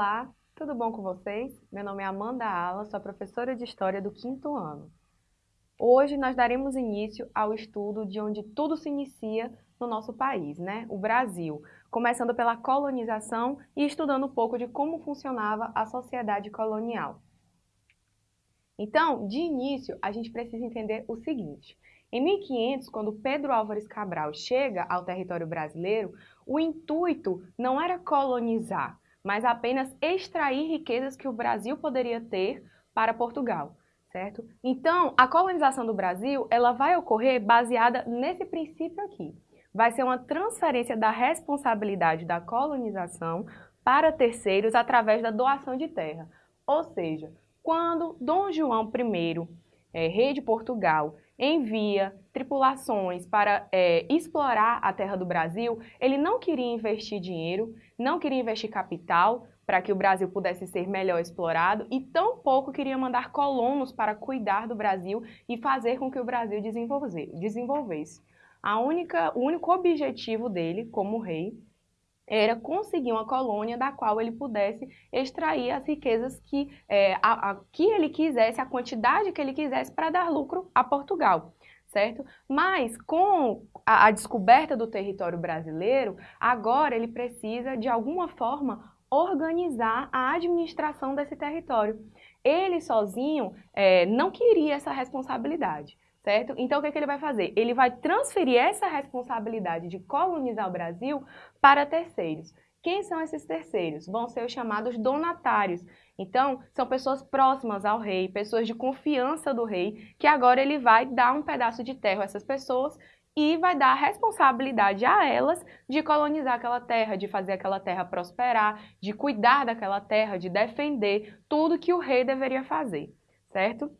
Olá, tudo bom com vocês? Meu nome é Amanda Ala, sou professora de História do quinto ano. Hoje nós daremos início ao estudo de onde tudo se inicia no nosso país, né? o Brasil, começando pela colonização e estudando um pouco de como funcionava a sociedade colonial. Então, de início, a gente precisa entender o seguinte. Em 1500, quando Pedro Álvares Cabral chega ao território brasileiro, o intuito não era colonizar, mas apenas extrair riquezas que o Brasil poderia ter para Portugal, certo? Então, a colonização do Brasil, ela vai ocorrer baseada nesse princípio aqui. Vai ser uma transferência da responsabilidade da colonização para terceiros através da doação de terra. Ou seja, quando Dom João I, é, rei de Portugal, envia tripulações para é, explorar a terra do Brasil, ele não queria investir dinheiro, não queria investir capital para que o Brasil pudesse ser melhor explorado e tampouco queria mandar colonos para cuidar do Brasil e fazer com que o Brasil desenvolvesse. A única, o único objetivo dele, como rei, era conseguir uma colônia da qual ele pudesse extrair as riquezas que, é, a, a, que ele quisesse, a quantidade que ele quisesse para dar lucro a Portugal. Certo? Mas com a, a descoberta do território brasileiro, agora ele precisa, de alguma forma, organizar a administração desse território. Ele sozinho é, não queria essa responsabilidade certo? Então, o que, é que ele vai fazer? Ele vai transferir essa responsabilidade de colonizar o Brasil para terceiros. Quem são esses terceiros? Vão ser os chamados donatários. Então, são pessoas próximas ao rei, pessoas de confiança do rei, que agora ele vai dar um pedaço de terra a essas pessoas e vai dar a responsabilidade a elas de colonizar aquela terra, de fazer aquela terra prosperar, de cuidar daquela terra, de defender tudo que o rei deveria fazer, certo?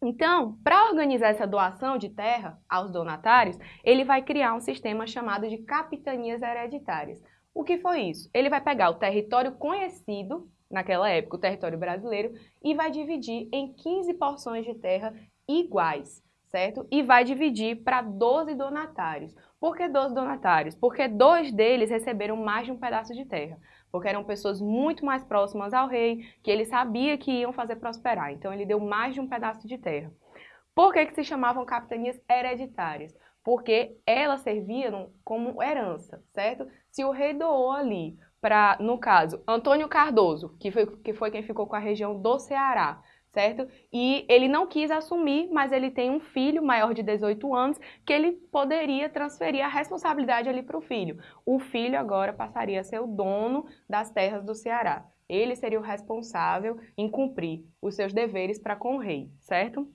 Então, para organizar essa doação de terra aos donatários, ele vai criar um sistema chamado de capitanias hereditárias. O que foi isso? Ele vai pegar o território conhecido, naquela época, o território brasileiro, e vai dividir em 15 porções de terra iguais, certo? E vai dividir para 12 donatários. Por que 12 donatários? Porque dois deles receberam mais de um pedaço de terra porque eram pessoas muito mais próximas ao rei, que ele sabia que iam fazer prosperar. Então ele deu mais de um pedaço de terra. Por que, que se chamavam capitanias hereditárias? Porque elas serviam como herança, certo? Se o rei doou ali para, no caso, Antônio Cardoso, que foi, que foi quem ficou com a região do Ceará, certo? E ele não quis assumir, mas ele tem um filho maior de 18 anos que ele poderia transferir a responsabilidade ali para o filho. O filho agora passaria a ser o dono das terras do Ceará. Ele seria o responsável em cumprir os seus deveres para com o rei, certo?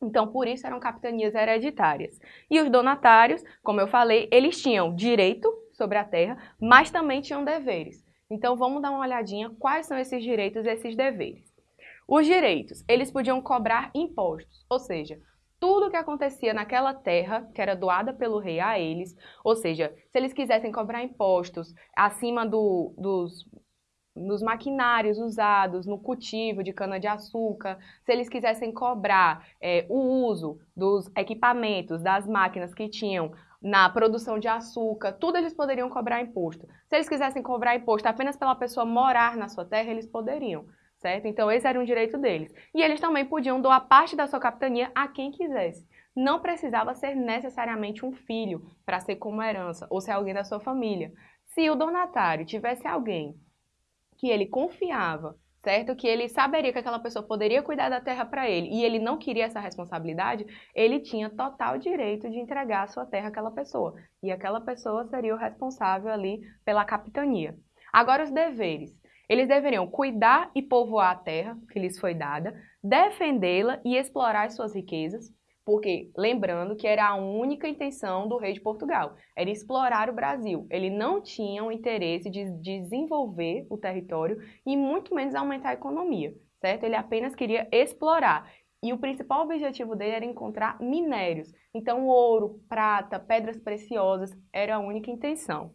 Então, por isso eram capitanias hereditárias. E os donatários, como eu falei, eles tinham direito sobre a terra, mas também tinham deveres. Então, vamos dar uma olhadinha quais são esses direitos e esses deveres. Os direitos, eles podiam cobrar impostos, ou seja, tudo que acontecia naquela terra, que era doada pelo rei a eles, ou seja, se eles quisessem cobrar impostos acima do, dos, dos maquinários usados no cultivo de cana-de-açúcar, se eles quisessem cobrar é, o uso dos equipamentos, das máquinas que tinham na produção de açúcar, tudo eles poderiam cobrar imposto. Se eles quisessem cobrar imposto apenas pela pessoa morar na sua terra, eles poderiam certo? Então esse era um direito deles. E eles também podiam doar parte da sua capitania a quem quisesse. Não precisava ser necessariamente um filho para ser como herança ou ser alguém da sua família. Se o donatário tivesse alguém que ele confiava, certo? Que ele saberia que aquela pessoa poderia cuidar da terra para ele e ele não queria essa responsabilidade, ele tinha total direito de entregar a sua terra àquela pessoa. E aquela pessoa seria o responsável ali pela capitania. Agora os deveres. Eles deveriam cuidar e povoar a terra que lhes foi dada, defendê-la e explorar as suas riquezas, porque lembrando que era a única intenção do rei de Portugal, era explorar o Brasil. Ele não tinha o interesse de desenvolver o território e muito menos aumentar a economia, certo? Ele apenas queria explorar. E o principal objetivo dele era encontrar minérios. Então, ouro, prata, pedras preciosas era a única intenção.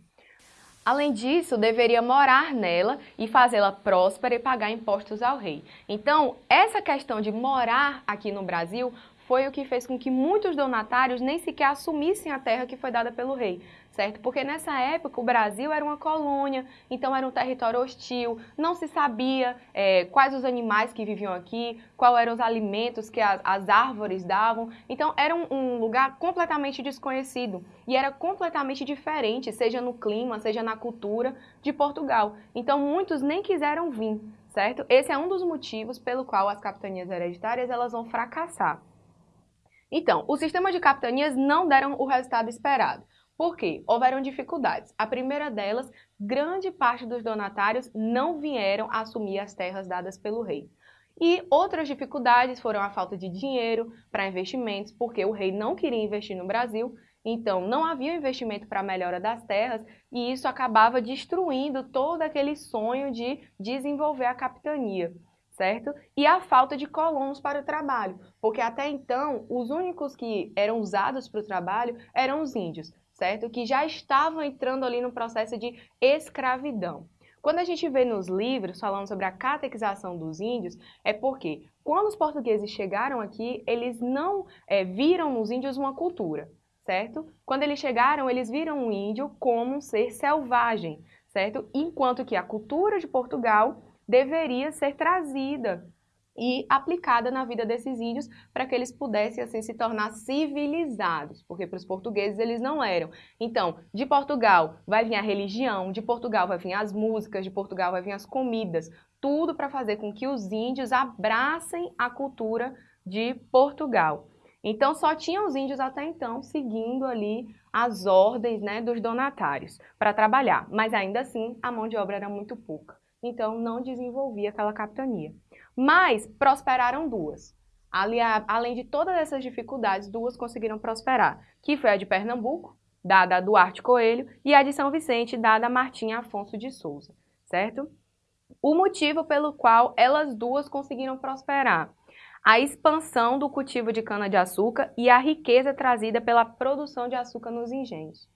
Além disso, deveria morar nela e fazê-la próspera e pagar impostos ao rei. Então, essa questão de morar aqui no Brasil foi o que fez com que muitos donatários nem sequer assumissem a terra que foi dada pelo rei, certo? Porque nessa época o Brasil era uma colônia, então era um território hostil, não se sabia é, quais os animais que viviam aqui, quais eram os alimentos que as, as árvores davam, então era um, um lugar completamente desconhecido e era completamente diferente, seja no clima, seja na cultura de Portugal. Então muitos nem quiseram vir, certo? Esse é um dos motivos pelo qual as capitanias hereditárias elas vão fracassar. Então, o sistema de capitanias não deram o resultado esperado. Por quê? Houveram dificuldades. A primeira delas, grande parte dos donatários não vieram assumir as terras dadas pelo rei. E outras dificuldades foram a falta de dinheiro para investimentos, porque o rei não queria investir no Brasil, então não havia investimento para a melhora das terras e isso acabava destruindo todo aquele sonho de desenvolver a capitania certo? E a falta de colonos para o trabalho, porque até então os únicos que eram usados para o trabalho eram os índios, certo? Que já estavam entrando ali no processo de escravidão. Quando a gente vê nos livros falando sobre a catequização dos índios, é porque quando os portugueses chegaram aqui, eles não é, viram nos índios uma cultura, certo? Quando eles chegaram, eles viram o índio como um ser selvagem, certo? Enquanto que a cultura de Portugal deveria ser trazida e aplicada na vida desses índios para que eles pudessem assim se tornar civilizados, porque para os portugueses eles não eram. Então, de Portugal vai vir a religião, de Portugal vai vir as músicas, de Portugal vai vir as comidas, tudo para fazer com que os índios abracem a cultura de Portugal. Então, só tinham os índios até então seguindo ali as ordens né, dos donatários para trabalhar, mas ainda assim a mão de obra era muito pouca então não desenvolvia aquela capitania. Mas prosperaram duas. Ali, além de todas essas dificuldades, duas conseguiram prosperar, que foi a de Pernambuco, dada a Duarte Coelho, e a de São Vicente, dada a Martinha Afonso de Souza, certo? O motivo pelo qual elas duas conseguiram prosperar a expansão do cultivo de cana-de-açúcar e a riqueza trazida pela produção de açúcar nos engenhos.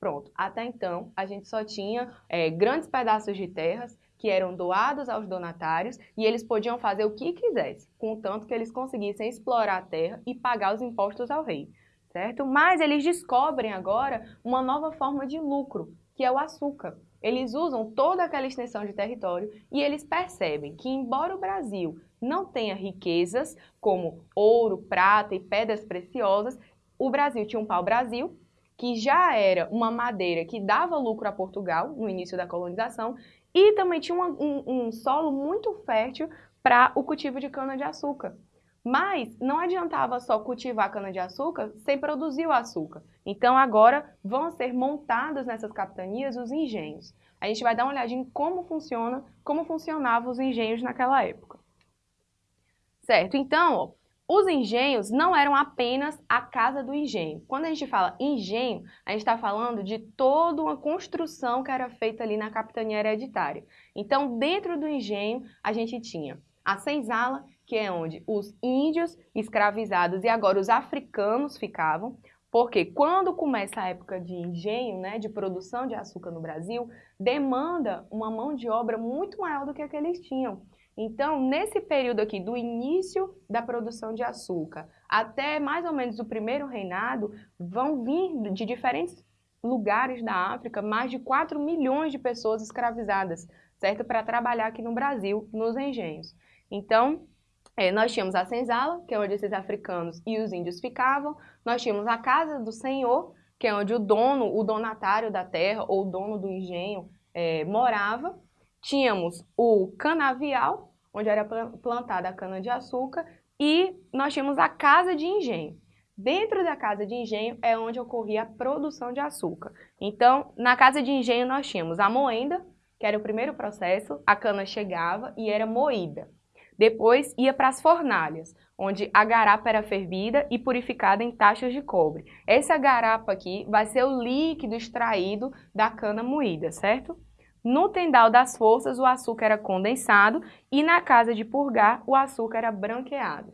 Pronto, até então a gente só tinha é, grandes pedaços de terras que eram doados aos donatários e eles podiam fazer o que quisessem, contanto que eles conseguissem explorar a terra e pagar os impostos ao rei, certo? Mas eles descobrem agora uma nova forma de lucro, que é o açúcar. Eles usam toda aquela extensão de território e eles percebem que, embora o Brasil não tenha riquezas como ouro, prata e pedras preciosas, o Brasil tinha um pau-brasil, que já era uma madeira que dava lucro a Portugal no início da colonização e também tinha um, um, um solo muito fértil para o cultivo de cana-de-açúcar. Mas não adiantava só cultivar cana-de-açúcar sem produzir o açúcar. Então agora vão ser montados nessas capitanias os engenhos. A gente vai dar uma olhadinha em como funciona, como funcionavam os engenhos naquela época. Certo? Então, ó, os engenhos não eram apenas a casa do engenho. Quando a gente fala engenho, a gente está falando de toda uma construção que era feita ali na capitania hereditária. Então, dentro do engenho, a gente tinha a senzala, que é onde os índios escravizados e agora os africanos ficavam, porque quando começa a época de engenho, né, de produção de açúcar no Brasil, demanda uma mão de obra muito maior do que a que eles tinham. Então, nesse período aqui, do início da produção de açúcar até mais ou menos o primeiro reinado, vão vir de diferentes lugares da África mais de 4 milhões de pessoas escravizadas, certo? Para trabalhar aqui no Brasil, nos engenhos. Então, é, nós tínhamos a senzala, que é onde esses africanos e os índios ficavam, nós tínhamos a casa do senhor, que é onde o dono, o donatário da terra ou o dono do engenho é, morava, Tínhamos o canavial, onde era plantada a cana-de-açúcar, e nós tínhamos a casa de engenho. Dentro da casa de engenho é onde ocorria a produção de açúcar. Então, na casa de engenho nós tínhamos a moenda, que era o primeiro processo, a cana chegava e era moída. Depois ia para as fornalhas, onde a garapa era fervida e purificada em taxas de cobre. Essa garapa aqui vai ser o líquido extraído da cana moída, certo? No tendal das forças, o açúcar era condensado e na casa de purgar, o açúcar era branqueado.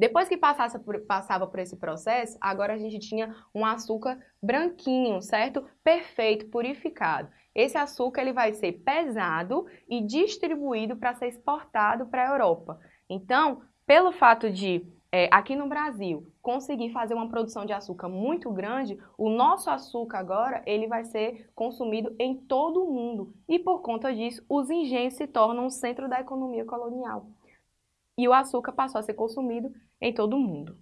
Depois que por, passava por esse processo, agora a gente tinha um açúcar branquinho, certo? Perfeito, purificado. Esse açúcar ele vai ser pesado e distribuído para ser exportado para a Europa. Então, pelo fato de é, aqui no Brasil conseguir fazer uma produção de açúcar muito grande, o nosso açúcar agora ele vai ser consumido em todo o mundo. E por conta disso, os engenhos se tornam o centro da economia colonial. E o açúcar passou a ser consumido em todo o mundo.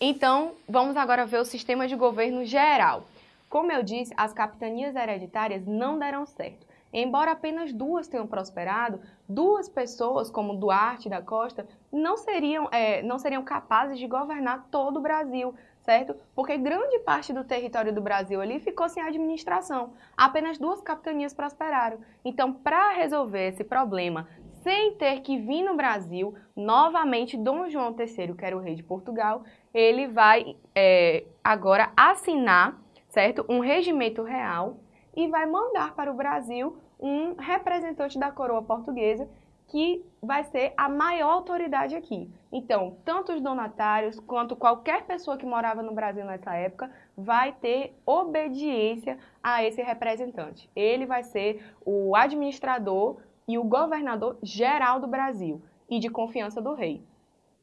Então, vamos agora ver o sistema de governo geral. Como eu disse, as capitanias hereditárias não deram certo. Embora apenas duas tenham prosperado, duas pessoas, como Duarte da Costa, não seriam, é, não seriam capazes de governar todo o Brasil, certo? Porque grande parte do território do Brasil ali ficou sem administração. Apenas duas capitanias prosperaram. Então, para resolver esse problema, sem ter que vir no Brasil, novamente Dom João III, que era o rei de Portugal, ele vai é, agora assinar, certo, um regimento real e vai mandar para o Brasil um representante da coroa portuguesa que vai ser a maior autoridade aqui. Então, tanto os donatários quanto qualquer pessoa que morava no Brasil nessa época vai ter obediência a esse representante. Ele vai ser o administrador e o governador geral do Brasil e de confiança do rei.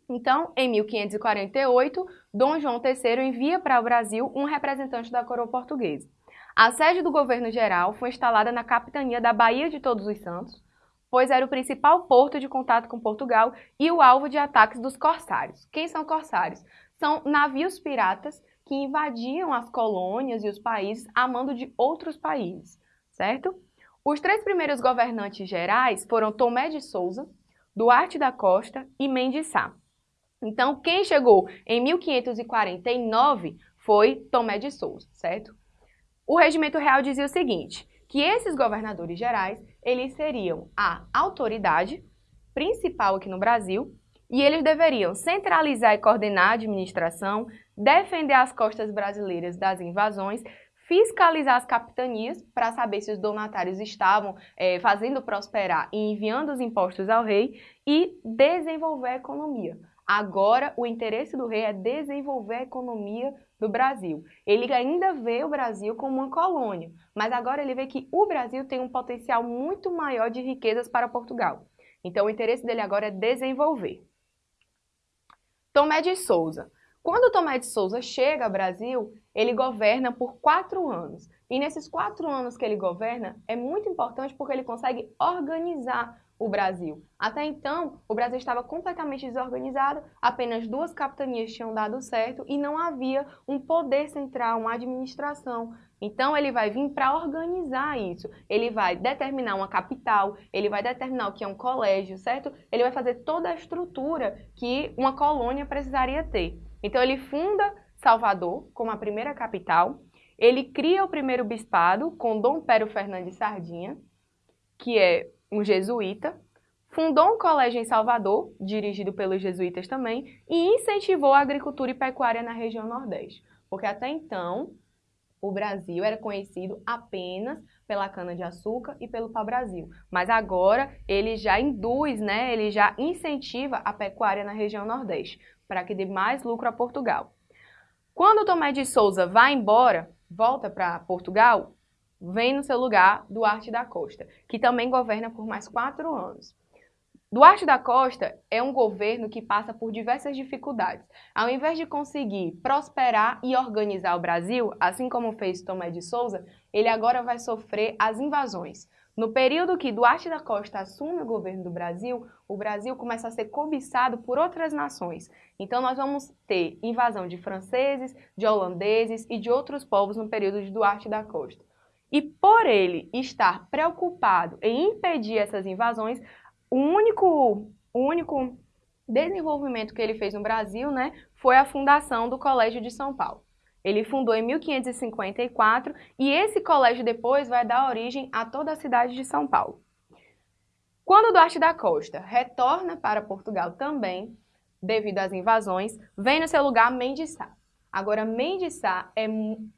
Então, em 1548, Dom João III envia para o Brasil um representante da coroa portuguesa. A sede do governo geral foi instalada na capitania da Baía de Todos os Santos, pois era o principal porto de contato com Portugal e o alvo de ataques dos corsários. Quem são corsários? São navios piratas que invadiam as colônias e os países a mando de outros países, certo? Os três primeiros governantes gerais foram Tomé de Souza, Duarte da Costa e Mendes Sá. Então, quem chegou em 1549 foi Tomé de Souza, certo? O regimento real dizia o seguinte, que esses governadores gerais, eles seriam a autoridade principal aqui no Brasil e eles deveriam centralizar e coordenar a administração, defender as costas brasileiras das invasões, fiscalizar as capitanias para saber se os donatários estavam é, fazendo prosperar e enviando os impostos ao rei e desenvolver a economia. Agora, o interesse do rei é desenvolver a economia do Brasil. Ele ainda vê o Brasil como uma colônia, mas agora ele vê que o Brasil tem um potencial muito maior de riquezas para Portugal. Então, o interesse dele agora é desenvolver. Tomé de Souza. Quando Tomé de Souza chega ao Brasil, ele governa por quatro anos. E nesses quatro anos que ele governa, é muito importante porque ele consegue organizar o Brasil. Até então, o Brasil estava completamente desorganizado, apenas duas capitanias tinham dado certo e não havia um poder central, uma administração. Então, ele vai vir para organizar isso. Ele vai determinar uma capital, ele vai determinar o que é um colégio, certo? Ele vai fazer toda a estrutura que uma colônia precisaria ter. Então, ele funda Salvador como a primeira capital, ele cria o primeiro bispado com Dom Pedro Fernandes Sardinha, que é um jesuíta, fundou um colégio em Salvador, dirigido pelos jesuítas também, e incentivou a agricultura e pecuária na região Nordeste. Porque até então, o Brasil era conhecido apenas pela cana-de-açúcar e pelo pau-brasil. Mas agora ele já induz, né, ele já incentiva a pecuária na região Nordeste, para que dê mais lucro a Portugal. Quando Tomé de Souza vai embora, volta para Portugal, vem no seu lugar Duarte da Costa, que também governa por mais quatro anos. Duarte da Costa é um governo que passa por diversas dificuldades. Ao invés de conseguir prosperar e organizar o Brasil, assim como fez Tomé de Souza, ele agora vai sofrer as invasões. No período que Duarte da Costa assume o governo do Brasil, o Brasil começa a ser cobiçado por outras nações. Então nós vamos ter invasão de franceses, de holandeses e de outros povos no período de Duarte da Costa. E por ele estar preocupado em impedir essas invasões, o único, o único desenvolvimento que ele fez no Brasil né, foi a fundação do Colégio de São Paulo. Ele fundou em 1554 e esse colégio depois vai dar origem a toda a cidade de São Paulo. Quando Duarte da Costa retorna para Portugal também, devido às invasões, vem no seu lugar Mendes Sá. Agora, Mendes Sá é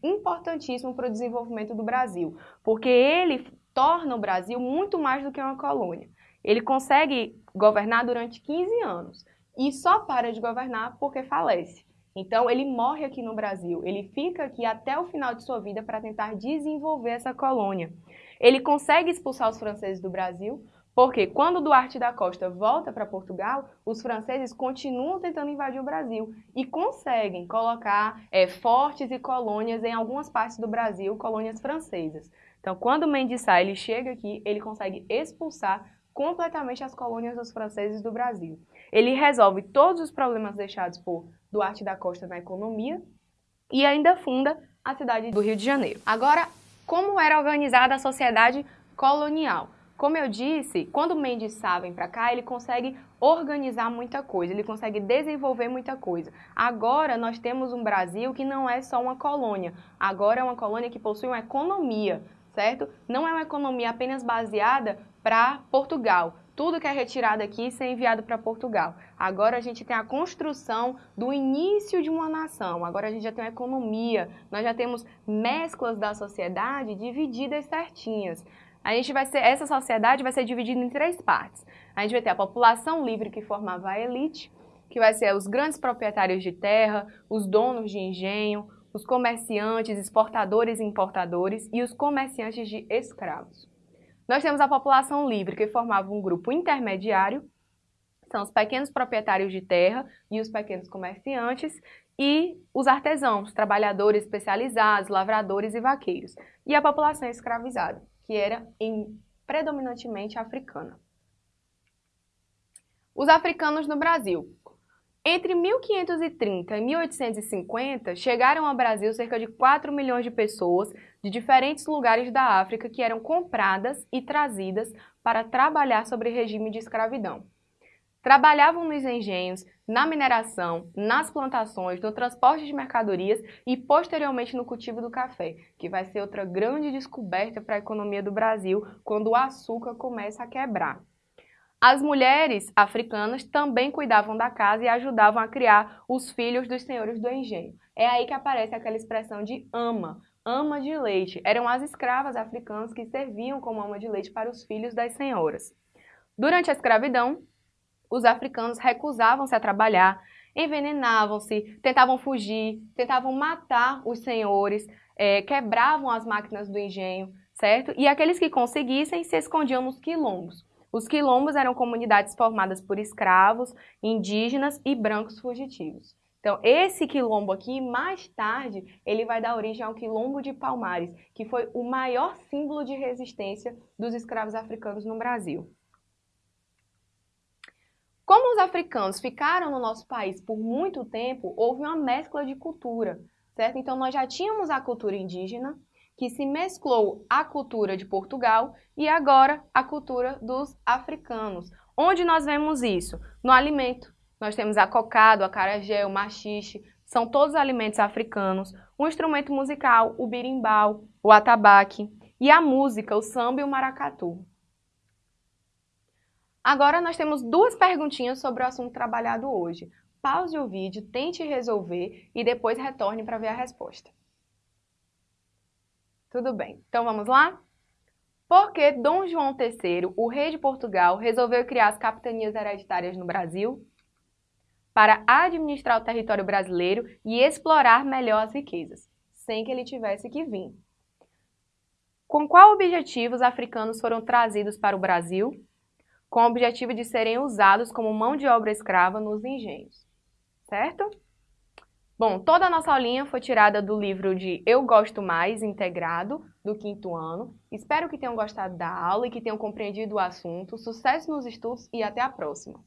importantíssimo para o desenvolvimento do Brasil, porque ele torna o Brasil muito mais do que uma colônia. Ele consegue governar durante 15 anos e só para de governar porque falece. Então, ele morre aqui no Brasil, ele fica aqui até o final de sua vida para tentar desenvolver essa colônia. Ele consegue expulsar os franceses do Brasil, Porque quando Duarte da Costa volta para Portugal, os franceses continuam tentando invadir o Brasil e conseguem colocar é, fortes e colônias em algumas partes do Brasil, colônias francesas. Então, quando Mendes Sá ele chega aqui, ele consegue expulsar completamente as colônias dos franceses do Brasil. Ele resolve todos os problemas deixados por Duarte da Costa na economia e ainda funda a cidade do Rio de Janeiro. Agora, como era organizada a sociedade colonial? Como eu disse, quando Mendes Sá vem para cá, ele consegue organizar muita coisa, ele consegue desenvolver muita coisa. Agora nós temos um Brasil que não é só uma colônia, agora é uma colônia que possui uma economia, certo? Não é uma economia apenas baseada para Portugal. Tudo que é retirado aqui é enviado para Portugal. Agora a gente tem a construção do início de uma nação. Agora a gente já tem uma economia, nós já temos mesclas da sociedade divididas certinhas. A gente vai ser, essa sociedade vai ser dividida em três partes. A gente vai ter a população livre que formava a elite, que vai ser os grandes proprietários de terra, os donos de engenho, os comerciantes, exportadores e importadores e os comerciantes de escravos. Nós temos a população livre, que formava um grupo intermediário, são os pequenos proprietários de terra e os pequenos comerciantes, e os artesãos, trabalhadores especializados, lavradores e vaqueiros, e a população escravizada que era em, predominantemente africana. Os africanos no Brasil. Entre 1530 e 1850, chegaram ao Brasil cerca de 4 milhões de pessoas de diferentes lugares da África que eram compradas e trazidas para trabalhar sobre regime de escravidão. Trabalhavam nos engenhos, na mineração, nas plantações, no transporte de mercadorias e posteriormente no cultivo do café, que vai ser outra grande descoberta para a economia do Brasil quando o açúcar começa a quebrar. As mulheres africanas também cuidavam da casa e ajudavam a criar os filhos dos senhores do engenho. É aí que aparece aquela expressão de ama, ama de leite. Eram as escravas africanas que serviam como ama de leite para os filhos das senhoras. Durante a escravidão, os africanos recusavam-se a trabalhar, envenenavam-se, tentavam fugir, tentavam matar os senhores, é, quebravam as máquinas do engenho, certo? E aqueles que conseguissem se escondiam nos quilombos. Os quilombos eram comunidades formadas por escravos, indígenas e brancos fugitivos. Então, esse quilombo aqui, mais tarde, ele vai dar origem ao quilombo de Palmares, que foi o maior símbolo de resistência dos escravos africanos no Brasil. Como os africanos ficaram no nosso país por muito tempo, houve uma mescla de cultura, certo? Então nós já tínhamos a cultura indígena, que se mesclou à cultura de Portugal e agora a cultura dos africanos. Onde nós vemos isso? No alimento. Nós temos a cocada, a carajé, o machixe, são todos alimentos africanos. O instrumento musical, o birimbau, o atabaque. E a música, o samba e o maracatu. Agora nós temos duas perguntinhas sobre o assunto trabalhado hoje. Pause o vídeo, tente resolver e depois retorne para ver a resposta. Tudo bem, então vamos lá? Por que Dom João III, o rei de Portugal, resolveu criar as capitanias hereditárias no Brasil? Para administrar o território brasileiro e explorar melhor as riquezas, sem que ele tivesse que vir. Com qual objetivo os africanos foram trazidos para o Brasil? Com o objetivo de serem usados como mão de obra escrava nos engenhos, certo? Bom, toda a nossa aulinha foi tirada do livro de Eu Gosto Mais, integrado, do quinto ano. Espero que tenham gostado da aula e que tenham compreendido o assunto. Sucesso nos estudos e até a próxima!